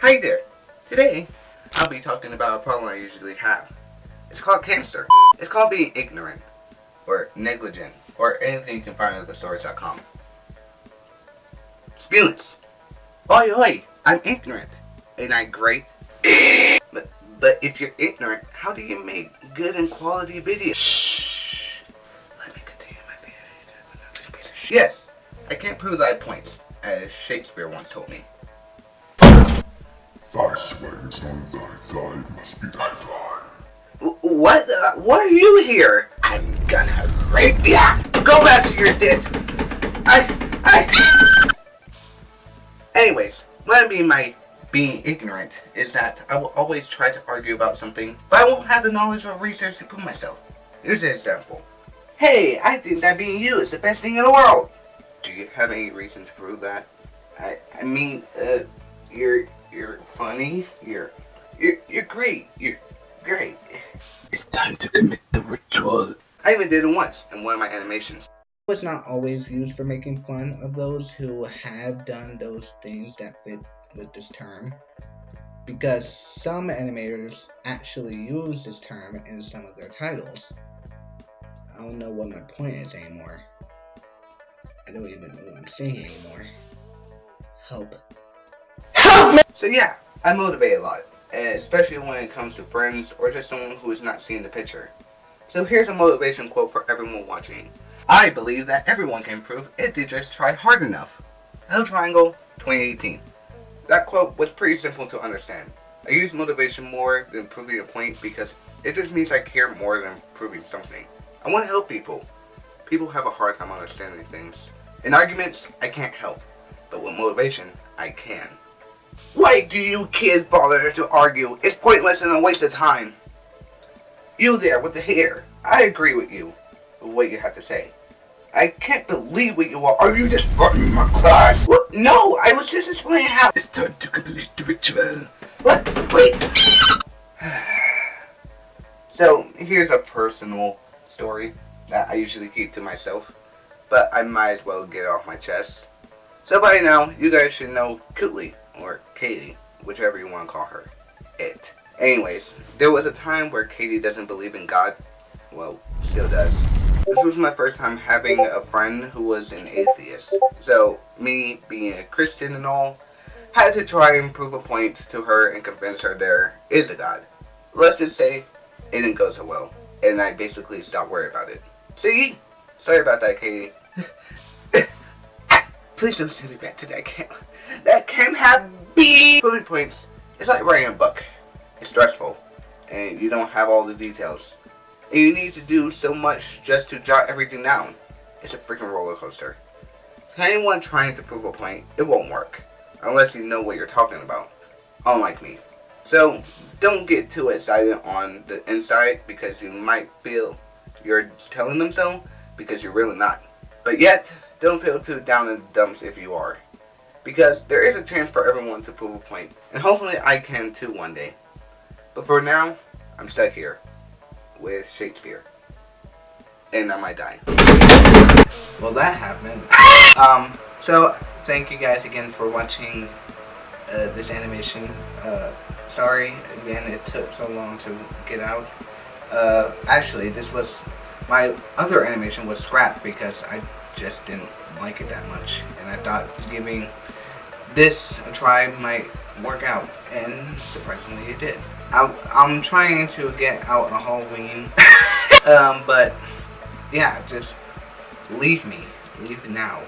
Hi there. Today, I'll be talking about a problem I usually have. It's called cancer. It's called being ignorant, or negligent, or anything you can find at thesource.com. Spillance. Oi oi, I'm ignorant. Ain't I great? but, but if you're ignorant, how do you make good and quality videos? Shh. Let me continue my video. Yes, I can't prove that I points, as Shakespeare once told me. Thy swears on thy thigh must be thy thigh. What? Uh, what are you here? I'm gonna rape ya! Go back to your ditch! I... I... Anyways, I mean by being ignorant is that I will always try to argue about something, but I won't have the knowledge or research to prove myself. Here's an example. Hey, I think that being you is the best thing in the world! Do you have any reason to prove that? I, I mean, uh, you're, you're funny, you're, you're, you're great, you're great. It's time to commit the ritual. I even did it once in one of my animations. It's not always used for making fun of those who have done those things that fit with this term, because some animators actually use this term in some of their titles. I don't know what my point is anymore. I don't even know what I'm saying anymore. Help. So yeah, I motivate a lot, especially when it comes to friends or just someone who is not seeing the picture. So here's a motivation quote for everyone watching. I believe that everyone can improve if they just try hard enough. L Triangle 2018. That quote was pretty simple to understand. I use motivation more than proving a point because it just means I care more than proving something. I want to help people. People have a hard time understanding things. In arguments, I can't help. But with motivation, I can. Why do you kids bother to argue? It's pointless and a waste of time. You there with the hair. I agree with you. With what you have to say. I can't believe what you are. Are you just running my class? What? No, I was just explaining how. It's time to complete the ritual. What? Wait. so, here's a personal story that I usually keep to myself. But I might as well get it off my chest. So by now, you guys should know Cootley, or Katie, whichever you want to call her. It. Anyways, there was a time where Katie doesn't believe in God. Well, still does. This was my first time having a friend who was an atheist. So, me being a Christian and all, had to try and prove a point to her and convince her there is a God. Let's just say, it didn't go so well. And I basically stopped worrying about it. See? Sorry about that, Katie. Please don't send me back to that camp. That camp had B bullet points. It's like writing a book. It's stressful. And you don't have all the details. And you need to do so much just to jot everything down. It's a freaking roller coaster. To anyone trying to prove a point, it won't work. Unless you know what you're talking about. Unlike me. So, don't get too excited on the inside because you might feel you're telling them so because you're really not. But yet, don't feel too down in the dumps if you are. Because there is a chance for everyone to prove a. And hopefully I can too one day. But for now, I'm stuck here. With Shakespeare. And I might die. Well that happened. Um, so thank you guys again for watching uh, this animation. Uh, sorry again it took so long to get out. Uh, actually this was my other animation was scrapped because I just didn't like it that much. And I thought giving this a try might work out and surprisingly it did. I'm, I'm trying to get out a Halloween um, but yeah just leave me. Leave now